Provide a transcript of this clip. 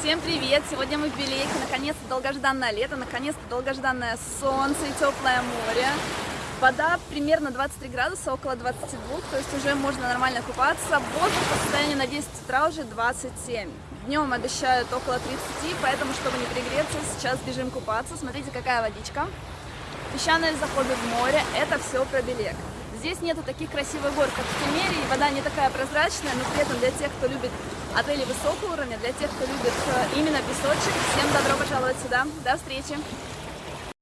Всем привет! Сегодня мы в Белейке. Наконец-то долгожданное лето, наконец-то долгожданное солнце и теплое море. Вода примерно 23 градуса, около 22, то есть уже можно нормально купаться. Воздух по состоянию на 10 утра уже 27. Днем обещают около 30, поэтому, чтобы не пригреться, сейчас бежим купаться. Смотрите, какая водичка. Песчаные заходы в море – это все про Белек. Здесь нету таких красивых гор, как в Кемере, и вода не такая прозрачная, но при этом для тех, кто любит отели высокого уровня, для тех, кто любит э, именно песочек, всем добро пожаловать сюда. До встречи!